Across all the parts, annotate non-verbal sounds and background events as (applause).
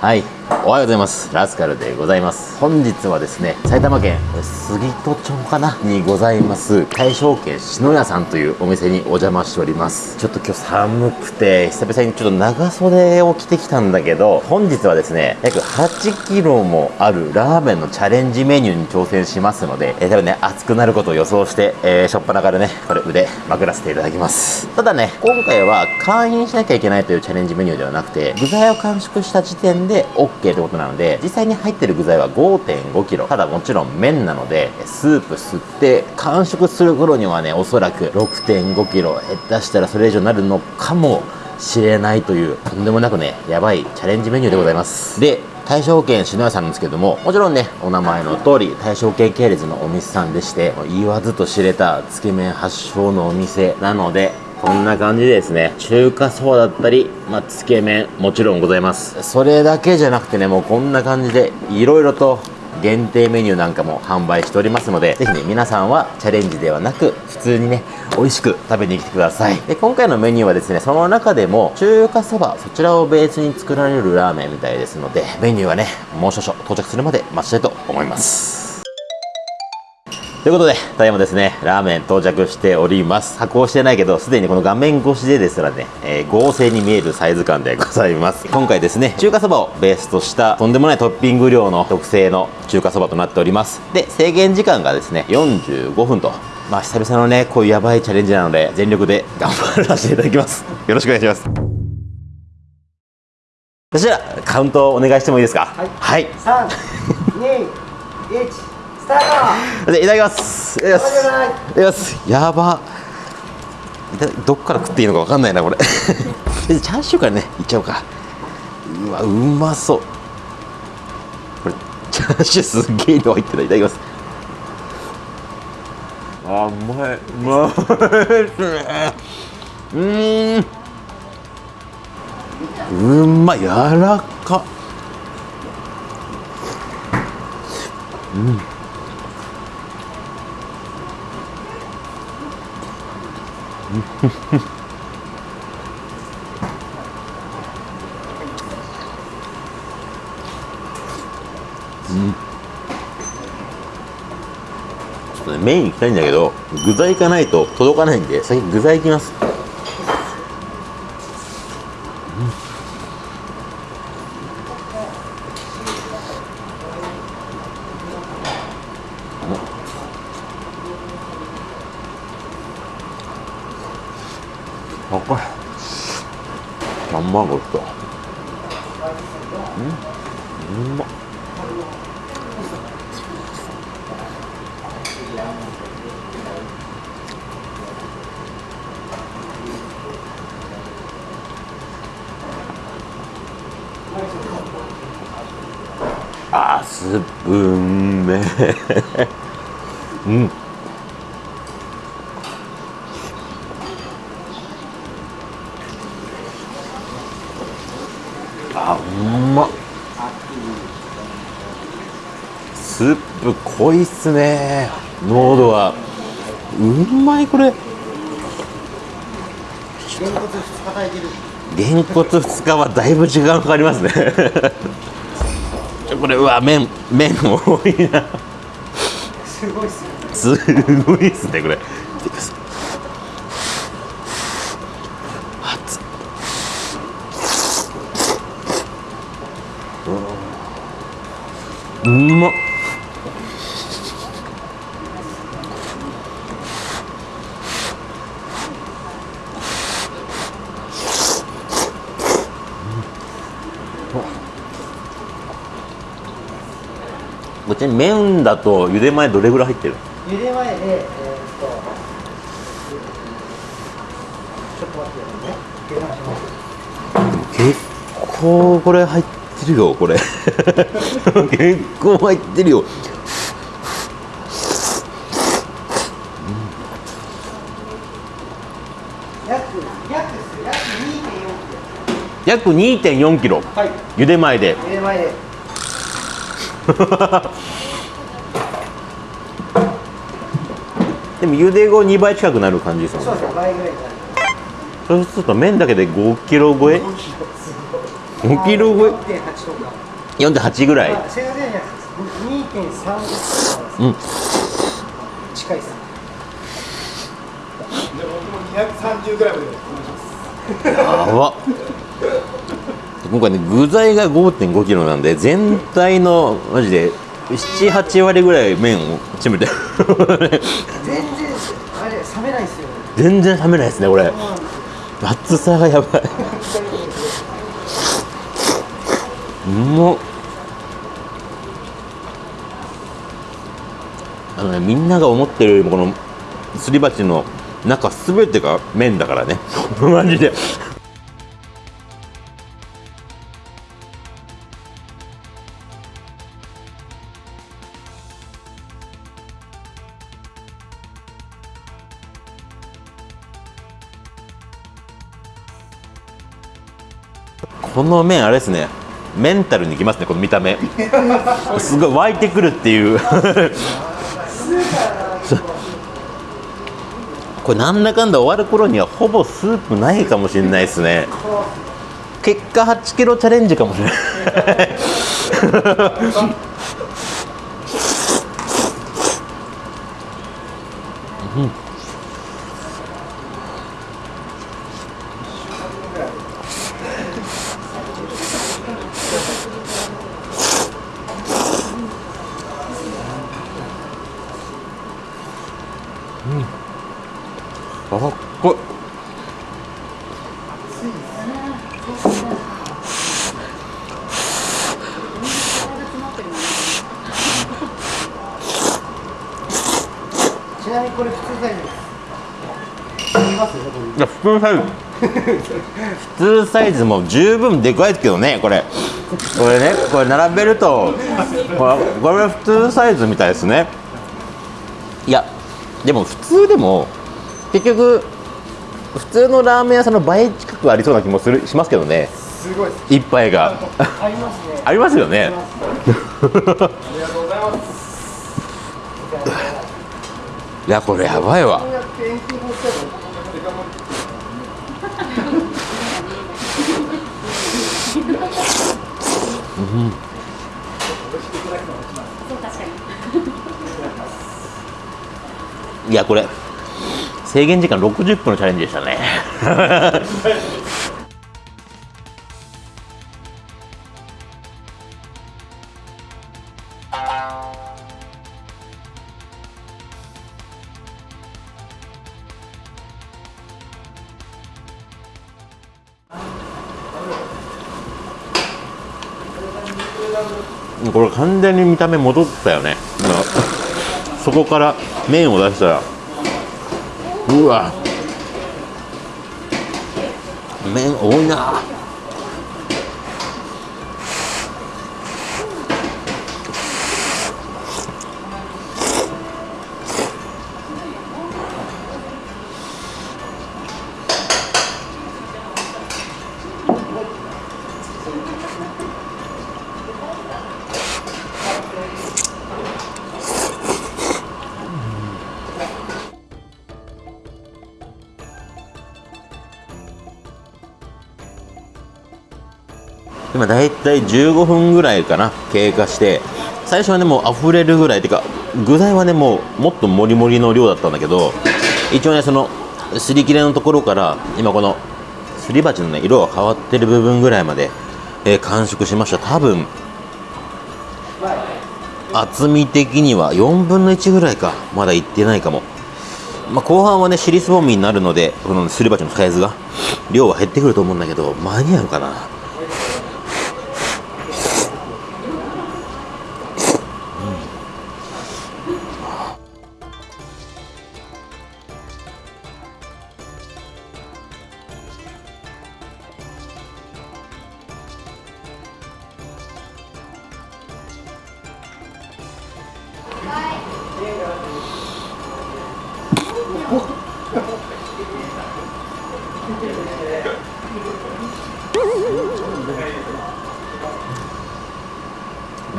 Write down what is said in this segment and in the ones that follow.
はい。おはようございます。ラスカルでございます。本日はですね埼玉県杉戸町かな？にございます。大正軒篠屋さんというお店にお邪魔しております。ちょっと今日寒くて久々にちょっと長袖を着てきたんだけど本日はですね約8キロもあるラーメンのチャレンジメニューに挑戦しますので、えー、多分ね熱くなることを予想して、えー、しょっぱなからねこれ腕まくらせていただきます。ただね今回は会員しなきゃいけないというチャレンジメニューではなくて具材を完食した時点で OK ってことなので実際に入ってる具材は 5.5kg ただもちろん麺なのでスープ吸って完食する頃にはねおそらく 6.5kg 下手したらそれ以上になるのかもしれないというとんでもなくねやばいチャレンジメニューでございます。で大正軒篠屋さんなんですけどももちろんねお名前の通り大正軒系列のお店さんでして言わずと知れたつけ麺発祥のお店なのでこんな感じでですね。中華そばだったり、まあ、つけ麺もちろんございます。それだけじゃなくてねもうこんな感じでいろいろと限定メニューなんかも販売しておりますのでぜひね皆さんはチャレンジではなく普通にね美味しく食べに来てください。で今回のメニューはですねその中でも中華そばそちらをベースに作られるラーメンみたいですのでメニューはねもう少々到着するまで待ちたいと思います。ということで、ただいまですね、ラーメン到着しております。加工してないけど、すでにこの画面越しでですらね、えー、合成に見えるサイズ感でございます。今回ですね、中華そばをベースとしたとんでもないトッピング量の特製の中華そばとなっております。で、制限時間がですね、45分と。まあ、久々のね、こういうやばいチャレンジなので、全力で頑張らせていただきます。よろしくお願いします。そしたら、カウントお願いしてもいいですか？はいはい。3、2、1、スタートでいただきます。いただきます。お願いいただきます。やば。どっから食っていいのかわかんないなこれ。(laughs) チャーシューからねいっちゃおうか。うわうまそう。これチャーシューすっげえ量入ってた。いただきます。あうまい。うまいですね。うーん。うまい柔らか。ちょっとねメイン行きたいんだけど具材行かないと届かないんで先具材行きますあこれ卵とうん？うま。あースープうめ。うん (laughs) あうまっスープ濃いっすね。濃度は。うまいこれげんこつ2日炊いてるげんこつ2日はだいぶ時間かかりますね。(laughs) これうわ麺麺多いな。すごいっすよすごいっすねこれ。熱っ。うまっ。こっちに麺だと茹で前どれぐらい入ってる？茹で前でえーっとちょっと待ってね。計算します結構これ入ってるよこれ。(laughs) 結構入ってるよ。約約約2.4キロ。約2 4キロ。はい。茹で前で。茹で前で (laughs) でも茹で後2倍近くなる感じですもんね。そうですね倍ぐらいになるそうすると麺だけで5キロ超え？5キロすごい5キロ超え4.8とか4.8ぐらい。まあ正確には2.3うん。近いですで僕も230グラムで。お願いしますやば。っ今回ね具材が5 5キロなんで全体のマジで78割ぐらい麺を占めてる。全然あれ冷めないですよ全然冷めないですねこれ。厚さがやばい。うまっ。あのねみんなが思ってるよりもこのすり鉢の中すべてが麺だからね。(laughs) マジでの麺あれですね。メンタルにきますねこの見た目。すごい湧いてくるってい (laughs) う。これなんだかんだ終わる頃にはほぼスープないかもしれないですね。結果8キロチャレンジかもしれない。う (laughs) んあっこい。ちなみにこれ普通サイズ。です普通サイズ普通サイズも十分でかいですけどねこれ。これねこれ並べるとこれこれ普通サイズみたいですね。いやでも普通でも結局普通のラーメン屋さんの倍近くありそうな気もするしますけどね。すごいです一杯が。ありますね。ありますよね。ありがとうございます。いやこれやばいわ。こうやって遠近法したらデカ盛りいやこれ制限時間60分のチャレンジでしたね。これ完全に見た目戻ったよね。そこから麺を出したら。うわ。麺多いな今だいたい15分ぐらいかな経過して。最初はねもう溢れるぐらい。てか具材はねもうもっともりもりの量だったんだけど一応ねそのすり切れのところから今このすり鉢のね色が変わってる部分ぐらいまで、えー完食しました。多分厚み的には4分の1ぐらいかまだいってないかも。まあ、後半はね尻すぼみになるのでこのすり鉢のサイズが量は減ってくると思うんだけど間に合うかな。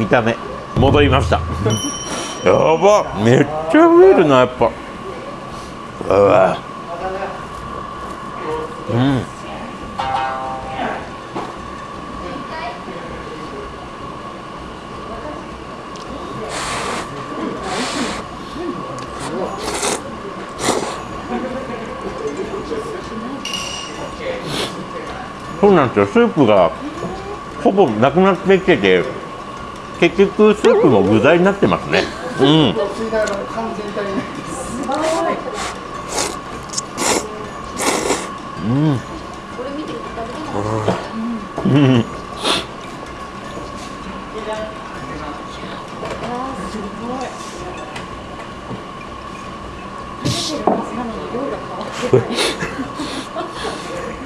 見た目。戻りました。(laughs) やば。めっちゃ増えるなやっぱ。うわ。うん。そうなんですよ。スープがほぼなくなってきてて。結局スープも具材になってますね。うん、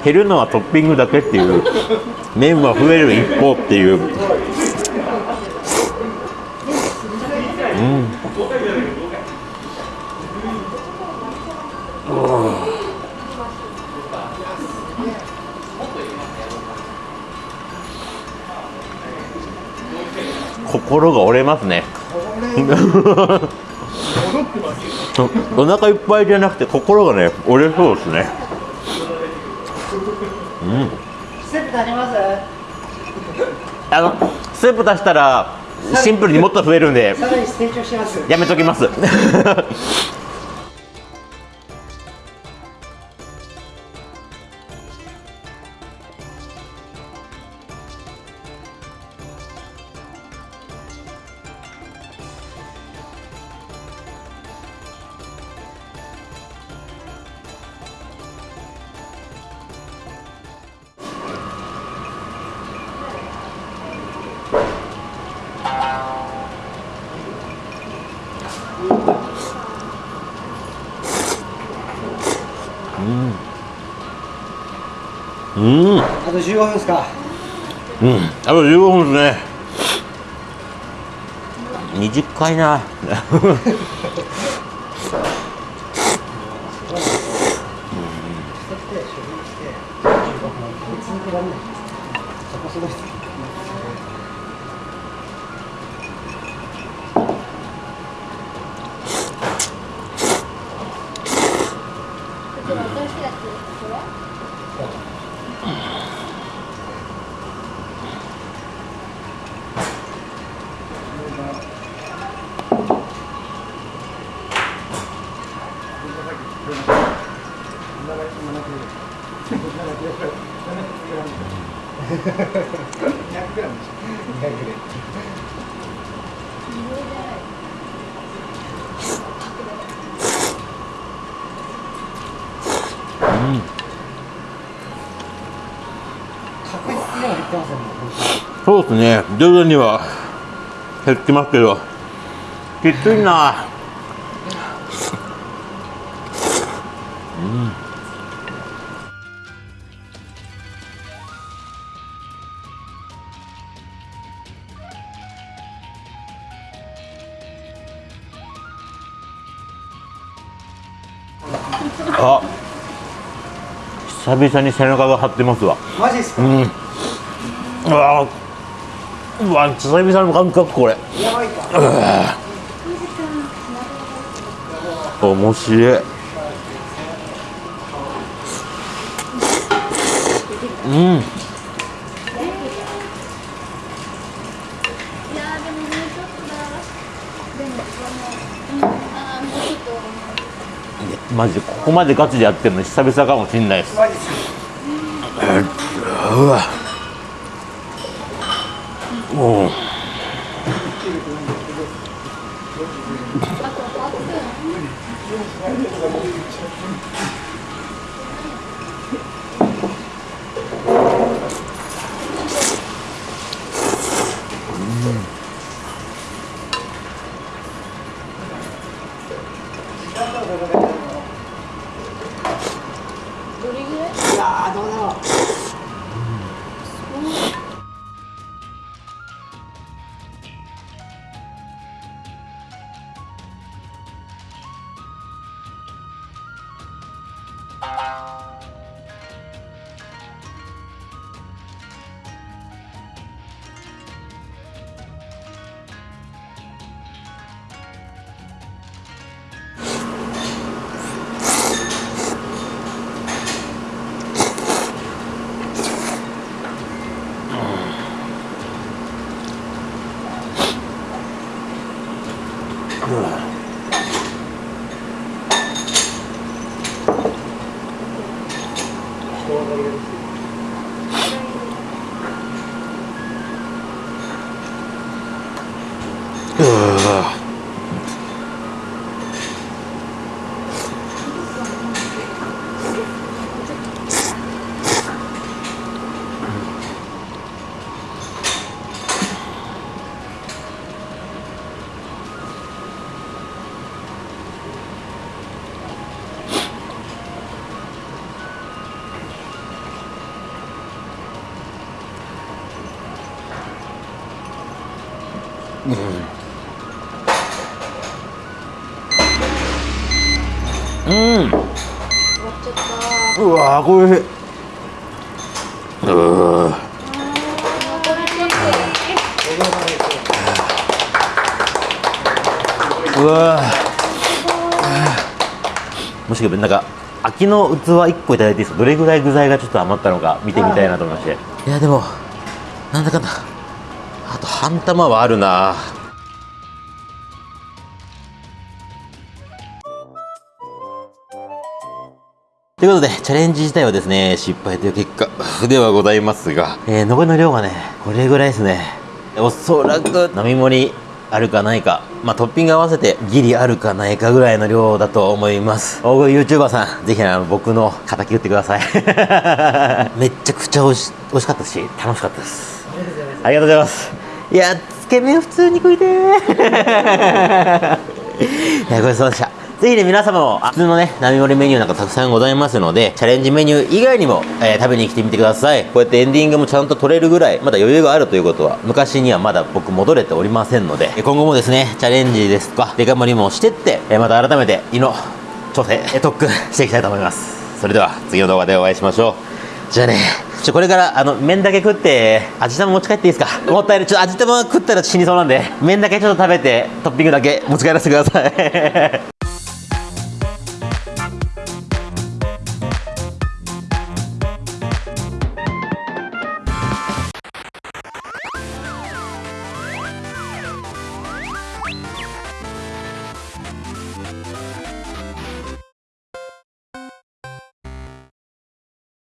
減るのはトッピングだけっていう麺は増える一方っていう心が折れますね。(laughs) お腹いっぱいじゃなくて心がね折れそうですね。スープ足ります？あのスープ足したらシンプルにもっと増えるんで。さらに成長します。やめときますと15分ですかうん、あと15分ですね。短いな。してきて消費して15分続けられなそこすごいですこちら新しいやつこれ？確実には減ってませんね本そうですね、徐々には減ってますけど、きついな。あ、久々に背中が張ってますわ。マジですか、うん。うわうわ久々の感覚これ。やばいか面白い。うんマジでここまでガチでやってるの久々かもしんないです。マジですかうわ。もうあと8分。どれぐらい？いやーどうだろう什么うん。終わっちゃったうわーこれ。うー。残りちょっうわー。もしかしてなんか空きの器1個いただいていいですか？どれぐらい具材がちょっと余ったのか見てみたいなと思いまして。いやでもなんだかんだ半玉はあるなということで、チャレンジ自体はですね、失敗という結果ではございますが、えー残りの量がね、これぐらいですね。おそらく、並盛りあるかないか、まあ、トッピング合わせてギリあるかないかぐらいの量だと思います。大食い YouTuber さん、ぜひあの僕の敵打ってください。(laughs) めっちゃくちゃ美味しかったし、楽しかったです。ありがとうございます。いや、つけ麺普通に食いてー。(laughs) いや、ごちそうさまでした。ぜひね、皆様も、普通のね、並盛りメニューなんかたくさんございますので、チャレンジメニュー以外にも、えー食べに来てみてください。こうやってエンディングもちゃんと取れるぐらい、まだ余裕があるということは、昔にはまだ僕戻れておりませんので、今後もですね、チャレンジですとか、デカ盛りもしてって、えーまた改めて、胃の調整、特訓していきたいと思います。それでは、次の動画でお会いしましょう。じゃあね、ちょ、これから、あの、麺だけ食って、味玉持ち帰っていいですか？もったいない。ちょっと味玉食ったら死にそうなんで、麺だけちょっと食べて、トッピングだけ持ち帰らせてください。